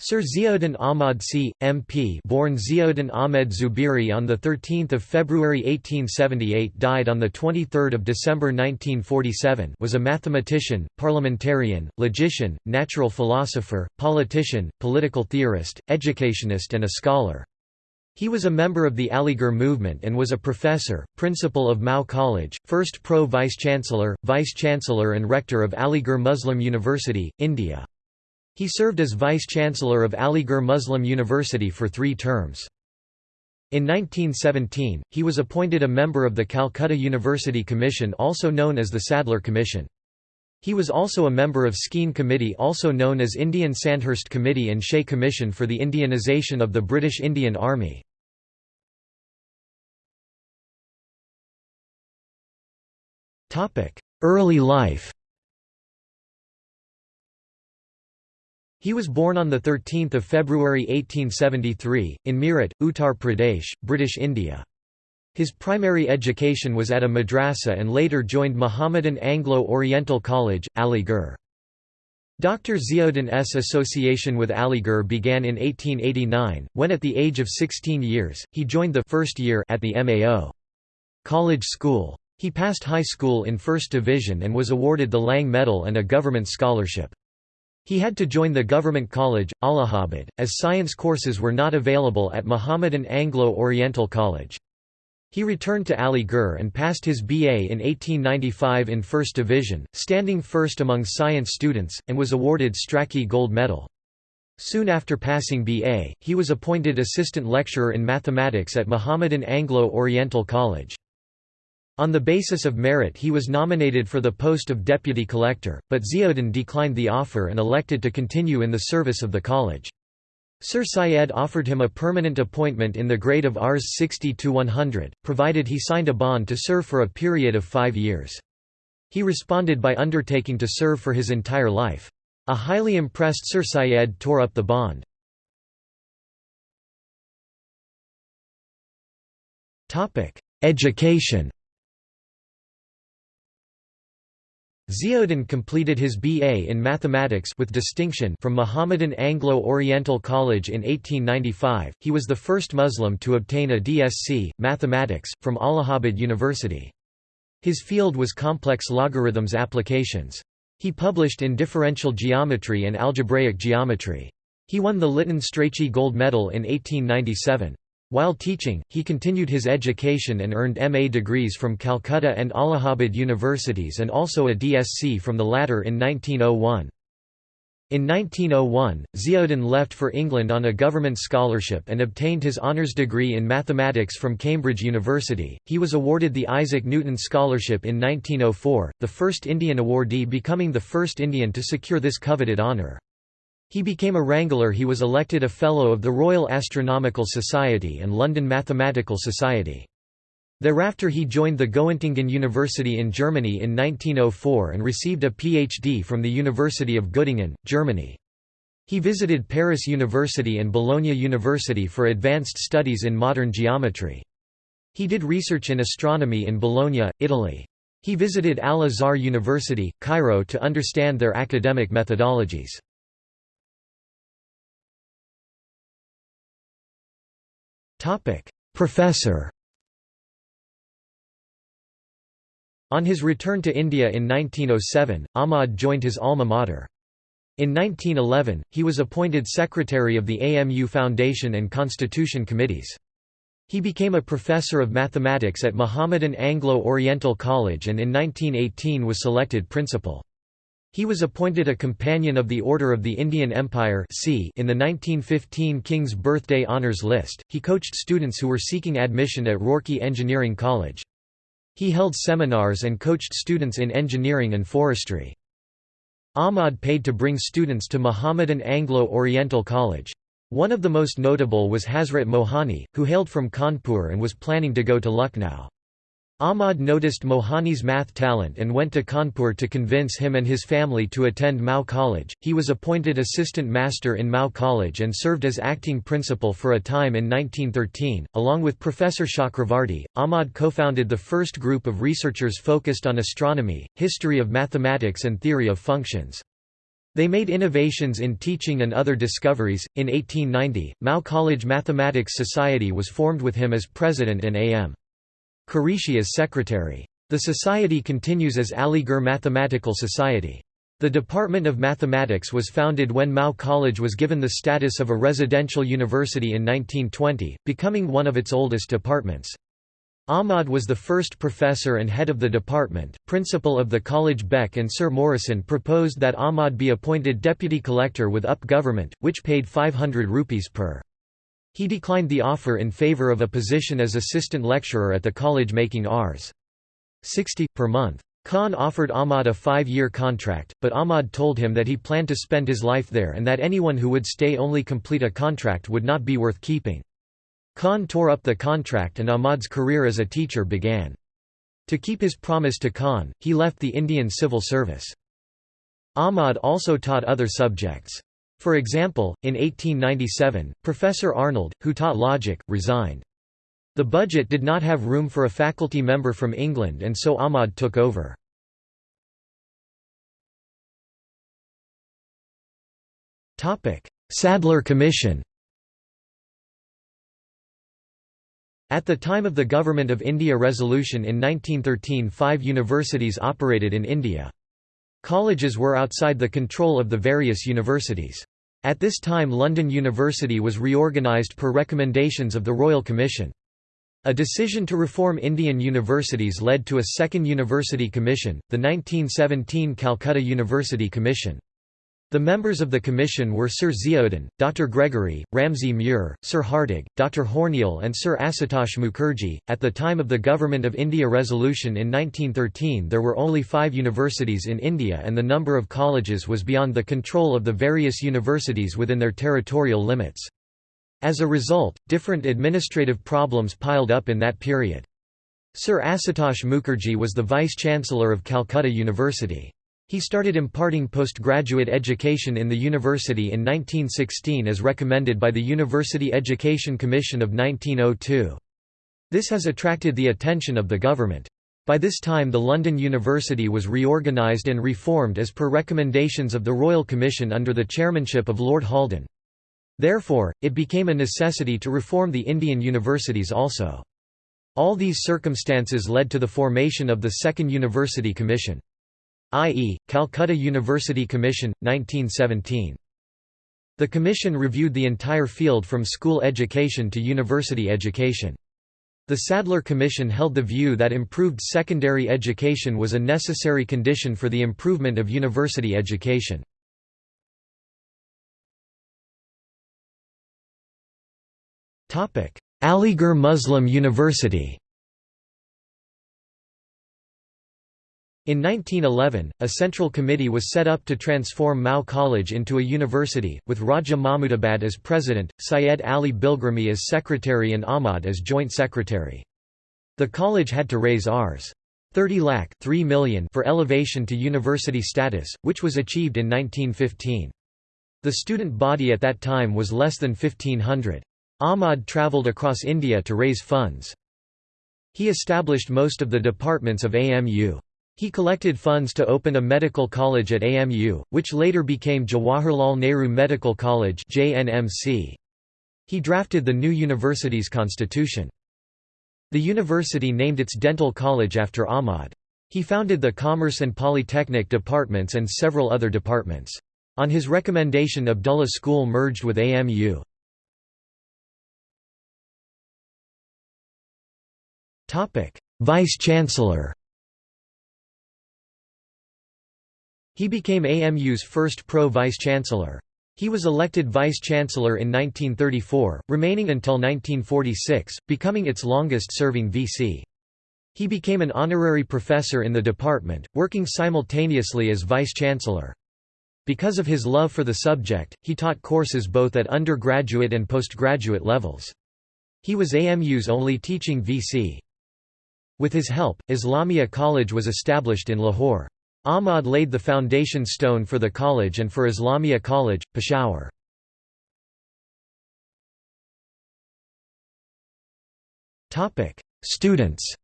Sir Ziauddin Ahmad C. MP born Ziauddin Ahmed Zubiri on 13 February 1878 died on 23 December 1947 was a mathematician, parliamentarian, logician, natural philosopher, politician, political theorist, educationist and a scholar. He was a member of the Aligarh movement and was a professor, principal of Mao College, first pro-vice-chancellor, vice-chancellor and rector of Aligarh Muslim University, India. He served as Vice-Chancellor of Aligarh Muslim University for three terms. In 1917, he was appointed a member of the Calcutta University Commission also known as the Sadler Commission. He was also a member of Skene Committee also known as Indian Sandhurst Committee and Shea Commission for the Indianization of the British Indian Army. Early life He was born on 13 February 1873, in Meerut, Uttar Pradesh, British India. His primary education was at a madrasa and later joined Mohammedan Anglo-Oriental College, Aligarh. Dr. Ziauddin's association with Aligarh began in 1889, when at the age of 16 years, he joined the first year at the MAO. College School. He passed high school in first division and was awarded the Lang Medal and a government scholarship. He had to join the government college, Allahabad, as science courses were not available at Mohammedan Anglo-Oriental College. He returned to Aligarh and passed his BA in 1895 in First Division, standing first among science students, and was awarded Strachey Gold Medal. Soon after passing BA, he was appointed assistant lecturer in mathematics at Mohammedan Anglo-Oriental College. On the basis of merit he was nominated for the post of deputy collector, but Ziauddin declined the offer and elected to continue in the service of the college. Sir Syed offered him a permanent appointment in the grade of Rs 60–100, provided he signed a bond to serve for a period of five years. He responded by undertaking to serve for his entire life. A highly impressed Sir Syed tore up the bond. Education Ziauddin completed his B.A. in mathematics with distinction from Mohammedan Anglo-Oriental College in 1895. He was the first Muslim to obtain a DSc, mathematics, from Allahabad University. His field was complex logarithms applications. He published in differential geometry and algebraic geometry. He won the Lytton-Strachey Gold Medal in 1897. While teaching, he continued his education and earned MA degrees from Calcutta and Allahabad universities and also a DSc from the latter in 1901. In 1901, Ziauddin left for England on a government scholarship and obtained his honours degree in mathematics from Cambridge University. He was awarded the Isaac Newton Scholarship in 1904, the first Indian awardee becoming the first Indian to secure this coveted honour. He became a Wrangler he was elected a Fellow of the Royal Astronomical Society and London Mathematical Society. Thereafter he joined the Göttingen University in Germany in 1904 and received a PhD from the University of Göttingen, Germany. He visited Paris University and Bologna University for advanced studies in modern geometry. He did research in astronomy in Bologna, Italy. He visited Al-Azhar University, Cairo to understand their academic methodologies. Topic: Professor. On his return to India in 1907, Ahmad joined his alma mater. In 1911, he was appointed secretary of the AMU Foundation and Constitution Committees. He became a professor of mathematics at Mohammedan Anglo-Oriental College and in 1918 was selected principal. He was appointed a Companion of the Order of the Indian Empire in the 1915 King's Birthday Honours List. He coached students who were seeking admission at Roorkee Engineering College. He held seminars and coached students in engineering and forestry. Ahmad paid to bring students to Mohammedan Anglo-Oriental College. One of the most notable was Hasrat Mohani, who hailed from Kanpur and was planning to go to Lucknow. Ahmad noticed Mohani's math talent and went to Kanpur to convince him and his family to attend Mao College. He was appointed assistant master in Mao College and served as acting principal for a time in 1913. Along with Professor Chakravarti, Ahmad co founded the first group of researchers focused on astronomy, history of mathematics, and theory of functions. They made innovations in teaching and other discoveries. In 1890, Mao College Mathematics Society was formed with him as president and A.M. Qureshi as secretary. The society continues as Aligarh Mathematical Society. The Department of Mathematics was founded when Mao College was given the status of a residential university in 1920, becoming one of its oldest departments. Ahmad was the first professor and head of the department. Principal of the college Beck and Sir Morrison proposed that Ahmad be appointed deputy collector with UP government, which paid 500 rupees per. He declined the offer in favour of a position as assistant lecturer at the college making Rs. 60 per month. Khan offered Ahmad a five-year contract, but Ahmad told him that he planned to spend his life there and that anyone who would stay only complete a contract would not be worth keeping. Khan tore up the contract and Ahmad's career as a teacher began. To keep his promise to Khan, he left the Indian civil service. Ahmad also taught other subjects. For example, in 1897, Professor Arnold, who taught logic, resigned. The budget did not have room for a faculty member from England and so Ahmad took over. Sadler Commission At the time of the Government of India resolution in 1913 five universities operated in India. Colleges were outside the control of the various universities. At this time London University was reorganised per recommendations of the Royal Commission. A decision to reform Indian universities led to a second university commission, the 1917 Calcutta University Commission. The members of the commission were Sir Ziauddin, Dr. Gregory, Ramsay Muir, Sir Hartog, Dr. Hornell, and Sir Asutosh Mukherjee. At the time of the Government of India resolution in 1913, there were only five universities in India, and the number of colleges was beyond the control of the various universities within their territorial limits. As a result, different administrative problems piled up in that period. Sir Asutosh Mukherjee was the Vice-Chancellor of Calcutta University. He started imparting postgraduate education in the university in 1916 as recommended by the University Education Commission of 1902. This has attracted the attention of the government. By this time the London University was reorganised and reformed as per recommendations of the Royal Commission under the chairmanship of Lord Haldane. Therefore, it became a necessity to reform the Indian universities also. All these circumstances led to the formation of the Second University Commission i.e., Calcutta University Commission, 1917. The commission reviewed the entire field from school education to university education. The Sadler Commission held the view that improved secondary education was a necessary condition for the improvement of university education. Aligarh Muslim University In 1911, a central committee was set up to transform Mao College into a university, with Raja Mahmudabad as president, Syed Ali Bilgrami as secretary and Ahmad as joint secretary. The college had to raise Rs. 30 lakh 3 million for elevation to university status, which was achieved in 1915. The student body at that time was less than 1500. Ahmad travelled across India to raise funds. He established most of the departments of AMU. He collected funds to open a medical college at AMU, which later became Jawaharlal Nehru Medical College JNMC. He drafted the new university's constitution. The university named its dental college after Ahmad. He founded the Commerce and Polytechnic departments and several other departments. On his recommendation Abdullah School merged with AMU. Vice-Chancellor He became AMU's first pro-vice-chancellor. He was elected vice-chancellor in 1934, remaining until 1946, becoming its longest-serving VC. He became an honorary professor in the department, working simultaneously as vice-chancellor. Because of his love for the subject, he taught courses both at undergraduate and postgraduate levels. He was AMU's only teaching VC. With his help, Islamia College was established in Lahore. Ahmad laid the foundation stone for the college and for Islamia College, Peshawar. Students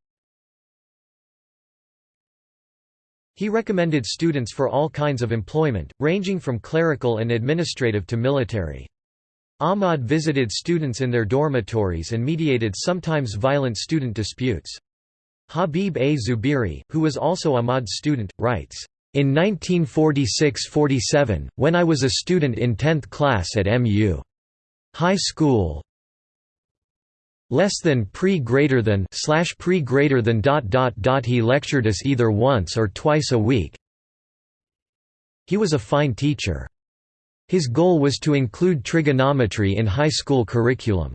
He recommended students for all kinds of employment, ranging from clerical and administrative to military. Ahmad visited students in their dormitories and mediated sometimes violent student disputes. Habib A. Zubiri, who was also Ahmad's student, writes, in 1946–47, when I was a student in 10th class at MU. High School, less than pre greater than slash pre greater than dot dot dot he lectured us either once or twice a week. He was a fine teacher. His goal was to include trigonometry in high school curriculum.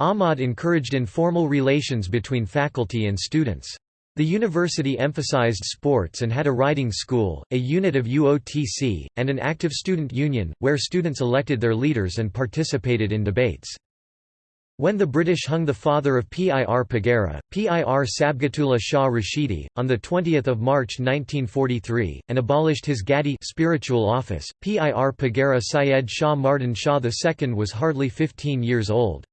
Ahmad encouraged informal relations between faculty and students. The university emphasized sports and had a riding school, a unit of UOTC, and an active student union, where students elected their leaders and participated in debates. When the British hung the father of Pir Pagara, Pir Sibghatullah Shah Rashidi, on 20 March 1943, and abolished his Gadi spiritual office, Pir Pagara Syed Shah Mardan Shah II was hardly 15 years old.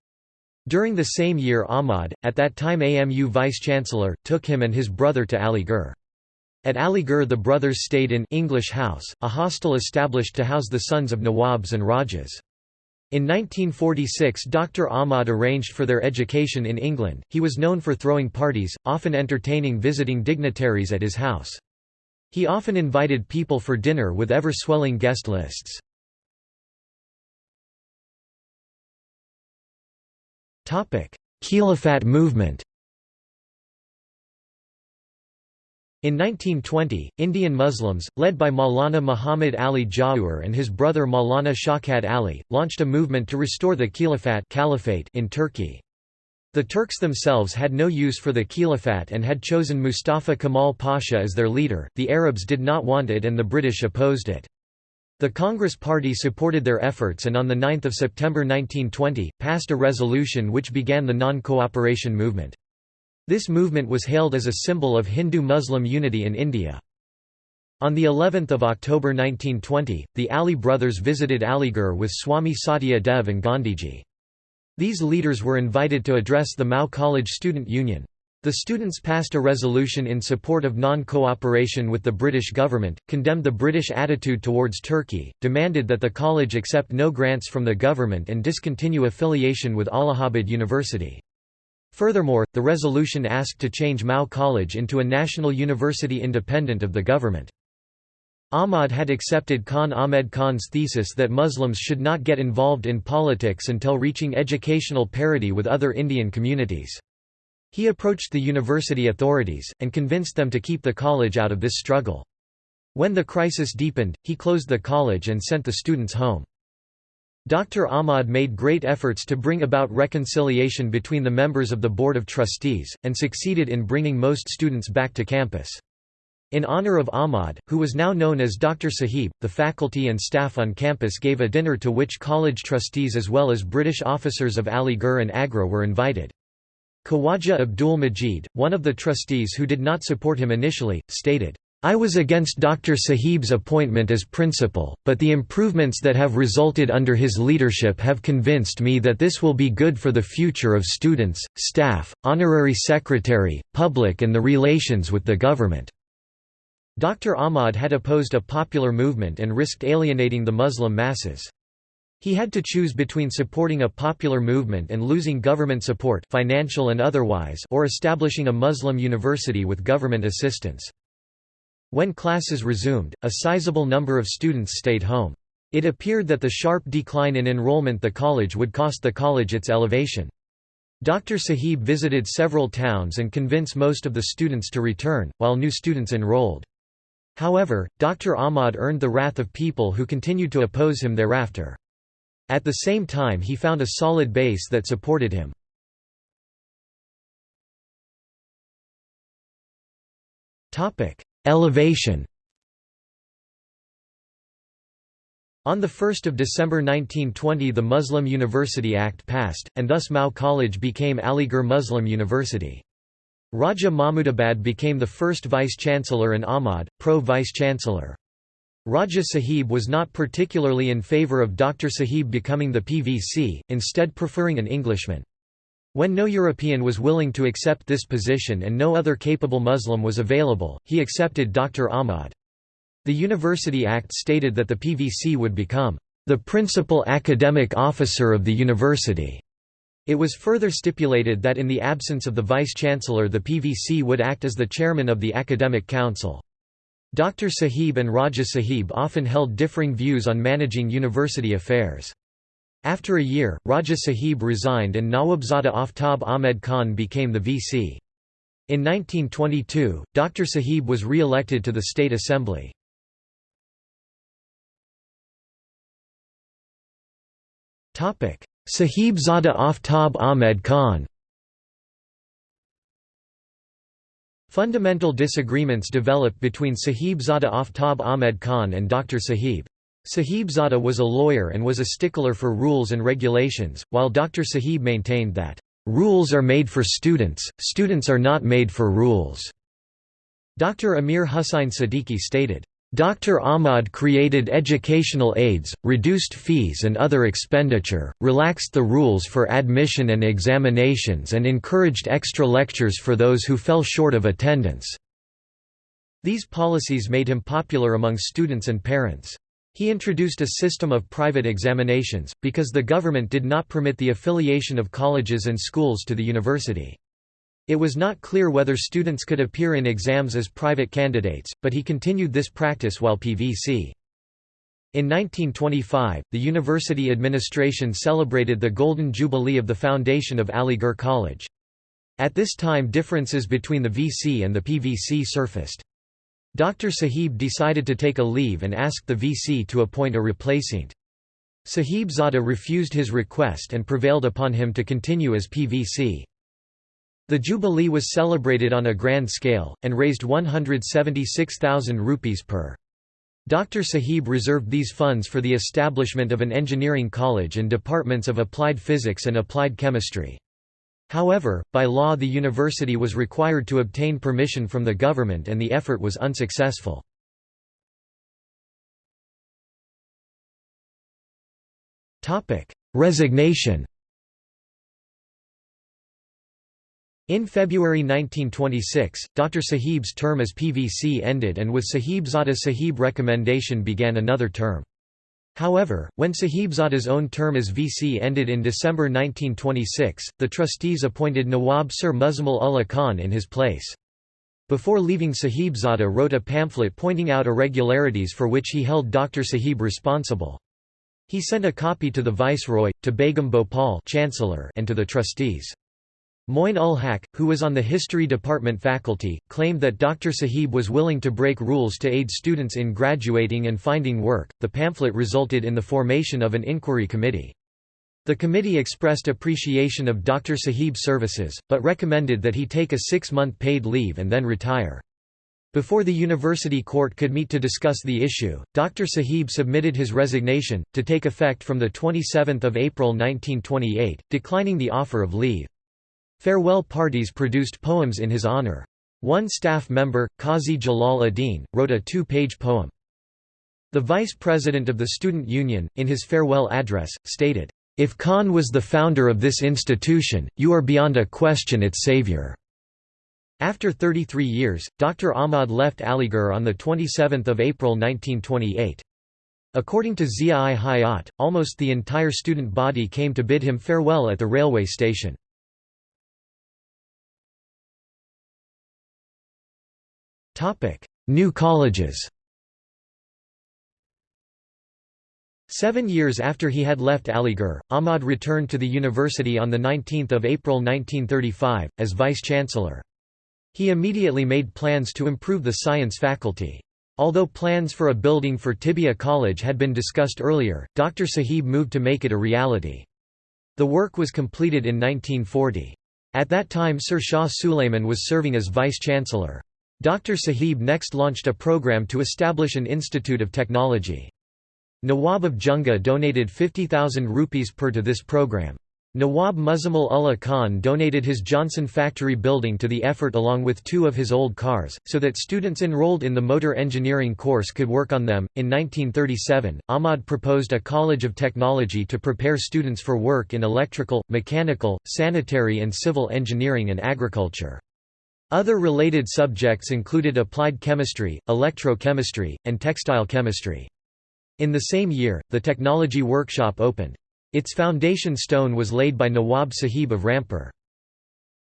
During the same year Ahmad, at that time AMU vice-chancellor, took him and his brother to Aligarh. At Aligarh the brothers stayed in English House, a hostel established to house the sons of Nawabs and Rajas. In 1946 Dr. Ahmad arranged for their education in England. He was known for throwing parties, often entertaining visiting dignitaries at his house. He often invited people for dinner with ever-swelling guest lists. Khilafat movement In 1920, Indian Muslims, led by Maulana Muhammad Ali Jauhar and his brother Maulana Shaukat Ali, launched a movement to restore the Khilafat caliphate in Turkey. The Turks themselves had no use for the Khilafat and had chosen Mustafa Kemal Pasha as their leader, the Arabs did not want it and the British opposed it. The Congress Party supported their efforts and on 9 September 1920, passed a resolution which began the non-cooperation movement. This movement was hailed as a symbol of Hindu-Muslim unity in India. On the 11th of October 1920, the Ali brothers visited Aligarh with Swami Satya Dev and Gandhiji. These leaders were invited to address the Mao College Student Union. The students passed a resolution in support of non-cooperation with the British government, condemned the British attitude towards Turkey, demanded that the college accept no grants from the government and discontinue affiliation with Allahabad University. Furthermore, the resolution asked to change Mao College into a national university independent of the government. Ahmad had accepted Khan Ahmed Khan's thesis that Muslims should not get involved in politics until reaching educational parity with other Indian communities. He approached the university authorities, and convinced them to keep the college out of this struggle. When the crisis deepened, he closed the college and sent the students home. Dr. Ahmad made great efforts to bring about reconciliation between the members of the Board of Trustees, and succeeded in bringing most students back to campus. In honor of Ahmad, who was now known as Dr. Sahib, the faculty and staff on campus gave a dinner to which college trustees as well as British officers of Aligarh and Agra were invited. Khawaja Abdul Majid, one of the trustees who did not support him initially, stated, I was against Dr. Sahib's appointment as principal, but the improvements that have resulted under his leadership have convinced me that this will be good for the future of students, staff, honorary secretary, public and the relations with the government." Dr. Ahmad had opposed a popular movement and risked alienating the Muslim masses. He had to choose between supporting a popular movement and losing government support financial and otherwise or establishing a Muslim university with government assistance. When classes resumed, a sizable number of students stayed home. It appeared that the sharp decline in enrollment the college would cost the college its elevation. Dr. Sahib visited several towns and convinced most of the students to return, while new students enrolled. However, Dr. Ahmad earned the wrath of people who continued to oppose him thereafter. At the same time he found a solid base that supported him. Elevation On 1 December 1920 the Muslim University Act passed, and thus Mao College became Aligarh Muslim University. Raja Mahmudabad became the first vice-chancellor and Ahmad, pro-vice-chancellor. Raja Sahib was not particularly in favour of Dr. Sahib becoming the PVC, instead preferring an Englishman. When no European was willing to accept this position and no other capable Muslim was available, he accepted Dr. Ahmad. The University Act stated that the PVC would become the principal academic officer of the university. It was further stipulated that in the absence of the vice-chancellor the PVC would act as the chairman of the academic council. Dr. Sahib and Raja Sahib often held differing views on managing university affairs. After a year, Raja Sahib resigned and Nawabzada Aftab Ahmed Khan became the VC. In 1922, Dr. Sahib was re-elected to the State Assembly. Sahibzada Aftab Ahmed Khan Fundamental disagreements developed between Sahibzada Aftab Ahmed Khan and Dr. Sahib. Sahibzada was a lawyer and was a stickler for rules and regulations, while Dr. Sahib maintained that, "...rules are made for students, students are not made for rules." Dr. Amir Hussain Siddiqui stated, Dr. Ahmad created educational aids, reduced fees and other expenditure, relaxed the rules for admission and examinations and encouraged extra lectures for those who fell short of attendance. These policies made him popular among students and parents. He introduced a system of private examinations, because the government did not permit the affiliation of colleges and schools to the university. It was not clear whether students could appear in exams as private candidates, but he continued this practice while PVC. In 1925, the university administration celebrated the Golden Jubilee of the foundation of Aligarh College. At this time differences between the VC and the PVC surfaced. Dr. Sahib decided to take a leave and asked the VC to appoint a replacement. Sahib Zada refused his request and prevailed upon him to continue as PVC. The Jubilee was celebrated on a grand scale, and raised 176,000 rupees per. Dr. Sahib reserved these funds for the establishment of an engineering college and departments of applied physics and applied chemistry. However, by law the university was required to obtain permission from the government and the effort was unsuccessful. Resignation In February 1926, Dr. Sahib's term as PVC ended and with Sahibzada Sahib recommendation began another term. However, when Sahibzada's own term as VC ended in December 1926, the trustees appointed Nawab Sir Muzammil Ullah Khan in his place. Before leaving Sahibzada wrote a pamphlet pointing out irregularities for which he held Dr. Sahib responsible. He sent a copy to the Viceroy, to Begum Bhopal Chancellor and to the trustees. Moin ul Haq, who was on the History Department faculty, claimed that Dr. Sahib was willing to break rules to aid students in graduating and finding work. The pamphlet resulted in the formation of an inquiry committee. The committee expressed appreciation of Dr. Sahib's services, but recommended that he take a six-month paid leave and then retire. Before the university court could meet to discuss the issue, Dr. Sahib submitted his resignation, to take effect from 27 April 1928, declining the offer of leave. Farewell parties produced poems in his honor. One staff member, Qazi Jalal Adin, wrote a two-page poem. The vice president of the Student Union, in his farewell address, stated, "...if Khan was the founder of this institution, you are beyond a question its savior." After 33 years, Dr. Ahmad left Aligarh on 27 April 1928. According to Zia-i-Hayat, almost the entire student body came to bid him farewell at the railway station. New colleges Seven years after he had left Aligarh, Ahmad returned to the university on 19 April 1935, as vice-chancellor. He immediately made plans to improve the science faculty. Although plans for a building for Tibbiya College had been discussed earlier, Dr. Sahib moved to make it a reality. The work was completed in 1940. At that time Sir Shah Suleiman was serving as vice-chancellor. Dr. Sahib next launched a program to establish an institute of technology. Nawab of Junga donated 50,000 rupees per to this program. Nawab Muzammil Ullah Khan donated his Johnson factory building to the effort along with two of his old cars, so that students enrolled in the motor engineering course could work on them. In 1937, Ahmad proposed a college of technology to prepare students for work in electrical, mechanical, sanitary, and civil engineering and agriculture. Other related subjects included applied chemistry, electrochemistry, and textile chemistry. In the same year, the technology workshop opened. Its foundation stone was laid by Nawab Sahib of Rampur.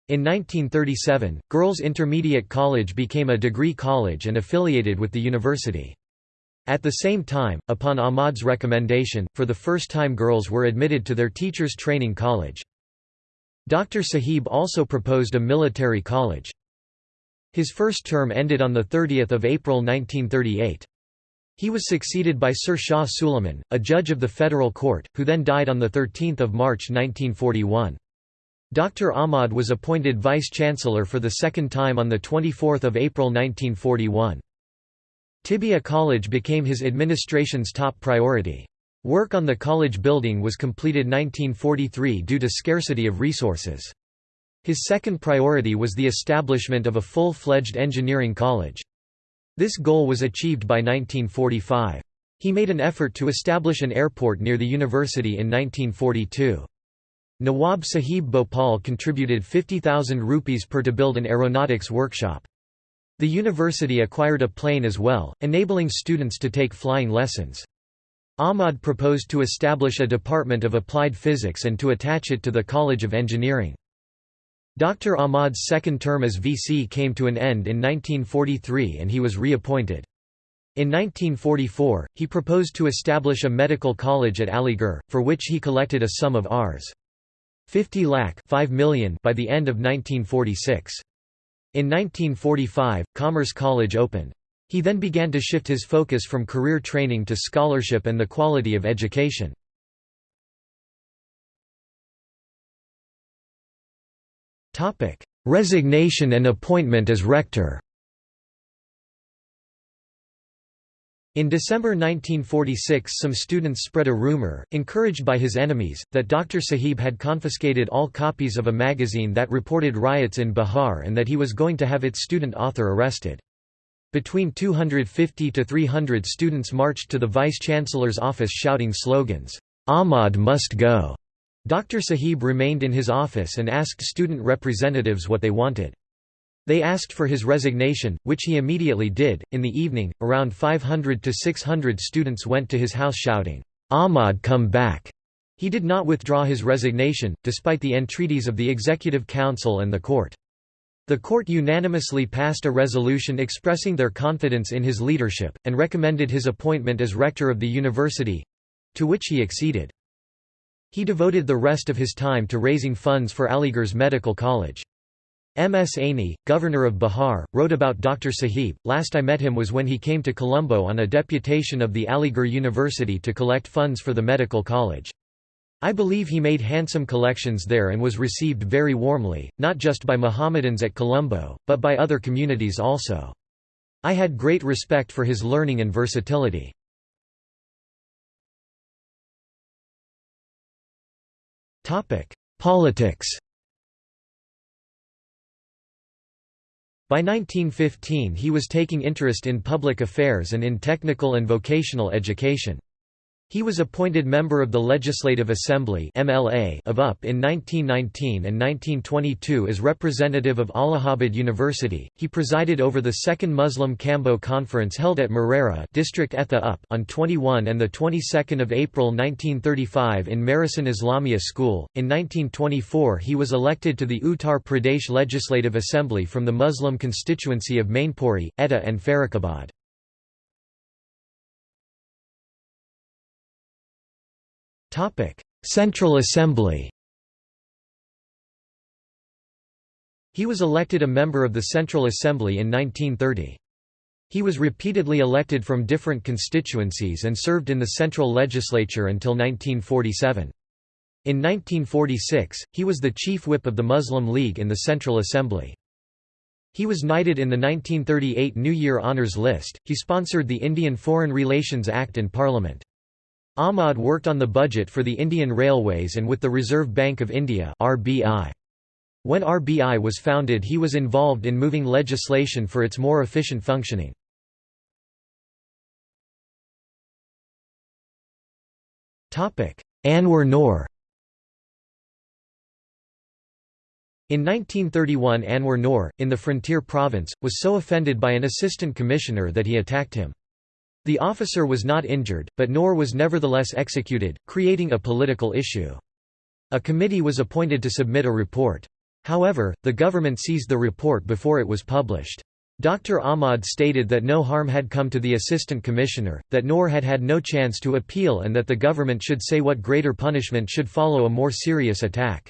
In 1937, Girls Intermediate College became a degree college and affiliated with the university. At the same time, upon Ahmad's recommendation, for the first time girls were admitted to their teachers' training college. Dr. Sahib also proposed a military college. His first term ended on 30 April 1938. He was succeeded by Sir Shah Suleiman, a judge of the federal court, who then died on 13 March 1941. Dr. Ahmad was appointed vice-chancellor for the second time on 24 April 1941. Tibbiya College became his administration's top priority. Work on the college building was completed 1943 due to scarcity of resources. His second priority was the establishment of a full-fledged engineering college. This goal was achieved by 1945. He made an effort to establish an airport near the university in 1942. Nawab Sahib Bhopal contributed 50,000 rupees per to build an aeronautics workshop. The university acquired a plane as well, enabling students to take flying lessons. Ahmad proposed to establish a department of applied physics and to attach it to the College of Engineering. Dr. Ahmad's second term as VC came to an end in 1943 and he was reappointed. In 1944, he proposed to establish a medical college at Aligarh, for which he collected a sum of Rs. 50 lakh 5 million by the end of 1946. In 1945, Commerce College opened. He then began to shift his focus from career training to scholarship and the quality of education. Resignation and appointment as rector In December 1946 some students spread a rumor, encouraged by his enemies, that Dr. Sahib had confiscated all copies of a magazine that reported riots in Bihar and that he was going to have its student author arrested. Between 250 to 300 students marched to the vice-chancellor's office shouting slogans, "'Ahmad must go' Dr. Sahib remained in his office and asked student representatives what they wanted. They asked for his resignation, which he immediately did. In the evening, around 500 to 600 students went to his house shouting, Ahmad come back. He did not withdraw his resignation, despite the entreaties of the Executive Council and the court. The court unanimously passed a resolution expressing their confidence in his leadership, and recommended his appointment as rector of the university—to which he acceded. He devoted the rest of his time to raising funds for Aligarh's medical college. M. S. Aney, governor of Bihar, wrote about Dr. Sahib, last I met him was when he came to Colombo on a deputation of the Aligarh University to collect funds for the medical college. I believe he made handsome collections there and was received very warmly, not just by Mohammedans at Colombo, but by other communities also. I had great respect for his learning and versatility. Politics By 1915 he was taking interest in public affairs and in technical and vocational education. He was appointed member of the Legislative Assembly (MLA) of UP in 1919 and 1922 as representative of Allahabad University. He presided over the Second Muslim Kamboh Conference held at Marehra, District Etah UP, on 21 and the 22nd of April 1935 in Marison Islamia School. In 1924, he was elected to the Uttar Pradesh Legislative Assembly from the Muslim constituency of Mainpuri, Etah, and Farrukhabad. Central Assembly He was elected a member of the Central Assembly in 1930. He was repeatedly elected from different constituencies and served in the Central Legislature until 1947. In 1946, he was the chief whip of the Muslim League in the Central Assembly. He was knighted in the 1938 New Year Honours List. He sponsored the Indian Foreign Relations Act in Parliament. Ahmad worked on the budget for the Indian Railways and with the Reserve Bank of India RBI. When RBI was founded he was involved in moving legislation for its more efficient functioning. Anwar Noor In 1931 Anwar Noor, in the frontier province, was so offended by an assistant commissioner that he attacked him. The officer was not injured, but Noor was nevertheless executed, creating a political issue. A committee was appointed to submit a report. However, the government seized the report before it was published. Dr. Ahmad stated that no harm had come to the assistant commissioner, that Noor had had no chance to appeal and that the government should say what greater punishment should follow a more serious attack.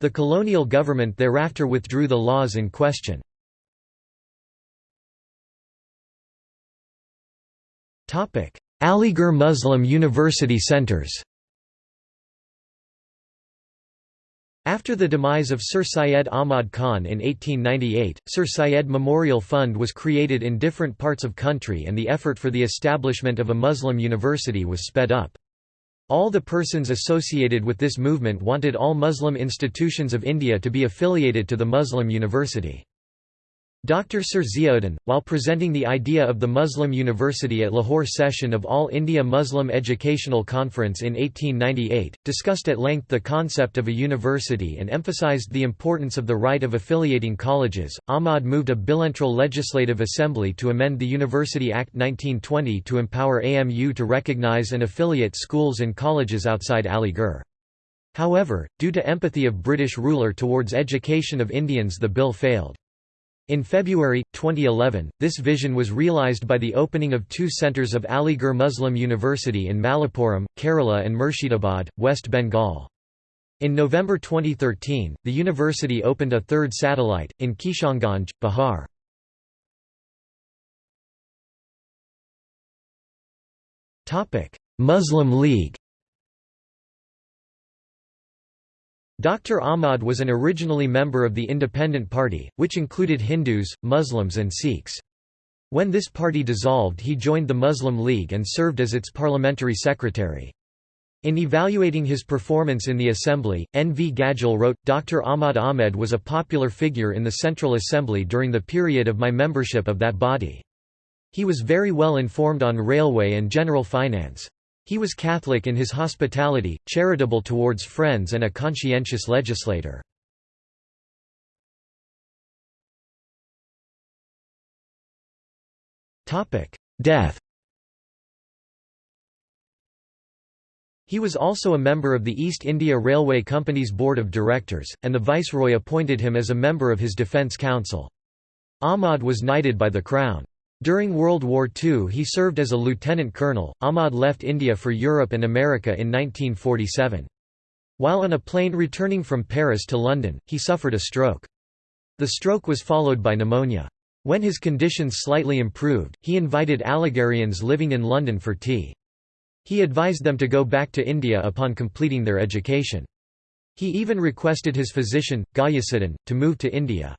The colonial government thereafter withdrew the laws in question. Aligarh Muslim University centers After the demise of Sir Syed Ahmad Khan in 1898, Sir Syed Memorial Fund was created in different parts of country and the effort for the establishment of a Muslim university was sped up. All the persons associated with this movement wanted all Muslim institutions of India to be affiliated to the Muslim university. Dr. Sir Ziauddin, while presenting the idea of the Muslim University at Lahore session of All India Muslim Educational Conference in 1898, discussed at length the concept of a university and emphasized the importance of the right of affiliating colleges. Ahmad moved a bilateral legislative assembly to amend the University Act 1920 to empower AMU to recognize and affiliate schools and colleges outside Aligarh. However, due to empathy of British ruler towards education of Indians the bill failed. In February, 2011, this vision was realised by the opening of two centres of Aligarh Muslim University in Malappuram, Kerala and Murshidabad, West Bengal. In November 2013, the university opened a third satellite, in Kishanganj, Bihar. Muslim League Dr. Ahmad was an originally member of the Independent Party, which included Hindus, Muslims and Sikhs. When this party dissolved he joined the Muslim League and served as its parliamentary secretary. In evaluating his performance in the assembly, N. V. Gadgil wrote, Dr. Ahmad Ahmed was a popular figure in the Central Assembly during the period of my membership of that body. He was very well informed on railway and general finance. He was Catholic in his hospitality, charitable towards friends and a conscientious legislator. Death He was also a member of the East India Railway Company's Board of Directors, and the Viceroy appointed him as a member of his Defence Council. Ahmad was knighted by the Crown. During World War II he served as a lieutenant colonel. Ahmad left India for Europe and America in 1947. While on a plane returning from Paris to London, he suffered a stroke. The stroke was followed by pneumonia. When his conditions slightly improved, he invited Aligarhians living in London for tea. He advised them to go back to India upon completing their education. He even requested his physician, Ghayasuddin, to move to India.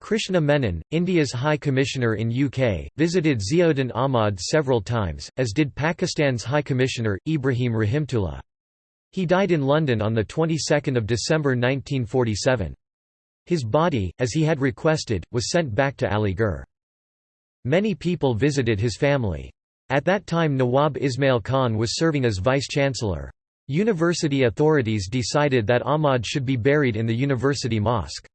Krishna Menon, India's High Commissioner in UK, visited Ziauddin Ahmad several times, as did Pakistan's High Commissioner, Ibrahim Rahimtullah. He died in London on the 22nd of December 1947. His body, as he had requested, was sent back to Aligarh. Many people visited his family. At that time Nawab Ismail Khan was serving as vice-chancellor. University authorities decided that Ahmad should be buried in the university mosque.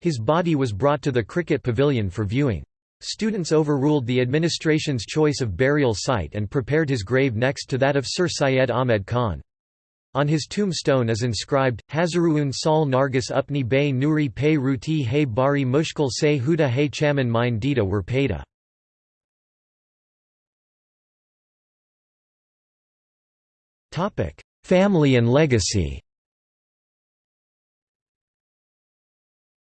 His body was brought to the cricket pavilion for viewing. Students overruled the administration's choice of burial site and prepared his grave next to that of Sir Syed Ahmed Khan. On his tombstone is inscribed, Hazaruun Sal Nargis Upni Bay Nuri Pay Ruti Hay Bari Mushkil Se Huda Hay Chaman Mine Dita were. Family and legacy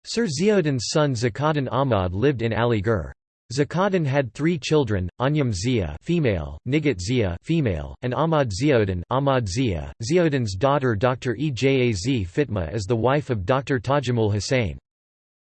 Sir Ziauddin's son Zakauddin Ahmad lived in Aligarh. Zakauddin had three children: Anyam Zia (female), Nigat Zia (female), and Ahmad Ziauddin (Ahmad Zia). Ziauddin's daughter Dr. Ejaz Fatima is the wife of Dr. Tajamul Hussain.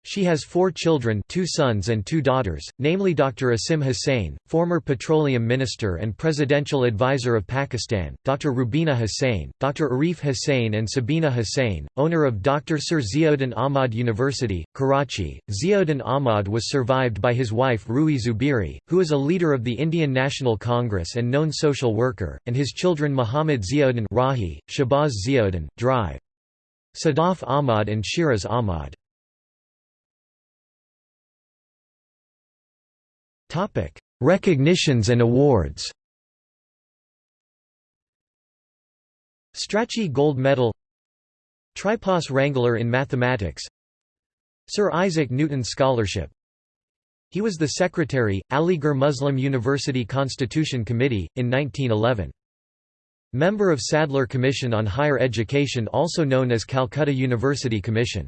She has four children two sons and two daughters, namely Dr. Asim Hussain, former petroleum minister and presidential advisor of Pakistan, Dr. Rubina Hussain, Dr. Arif Hussain and Sabina Hussain, owner of Dr. Sir Ziauddin Ahmad University, Karachi. Ziauddin Ahmad was survived by his wife Rui Zubiri, who is a leader of the Indian National Congress and known social worker, and his children Muhammad Ziauddin Rahi, Shabaz Ziauddin, Drive. Sadaf Ahmad and Shiraz Ahmad. Recognitions and awards Strachey Gold Medal Tripos Wrangler in Mathematics Sir Isaac Newton Scholarship He was the secretary, Aligarh Muslim University Constitution Committee, in 1911. Member of Sadler Commission on Higher Education also known as Calcutta University Commission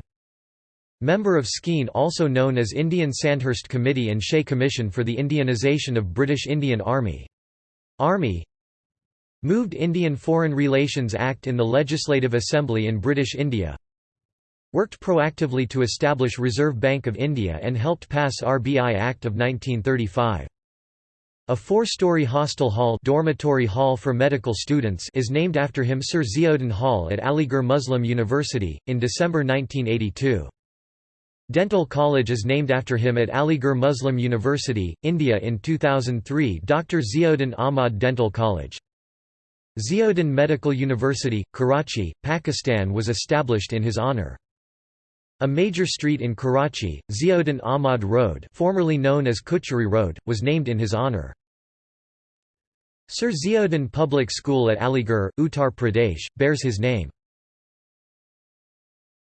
Member of Skeen also known as Indian Sandhurst Committee and Shea Commission for the Indianization of British Indian Army. Army Moved Indian Foreign Relations Act in the Legislative Assembly in British India Worked proactively to establish Reserve Bank of India and helped pass RBI Act of 1935. A four-story hostel hall dormitory hall for medical students is named after him Sir Ziauddin Hall at Aligarh Muslim University, in December 1982. Dental College is named after him at Aligarh Muslim University, India in 2003 Dr. Ziauddin Ahmad Dental College. Ziauddin Medical University, Karachi, Pakistan was established in his honour. A major street in Karachi, Ziauddin Ahmad Road formerly known as Kuchari Road, was named in his honour. Sir Ziauddin Public School at Aligarh, Uttar Pradesh, bears his name.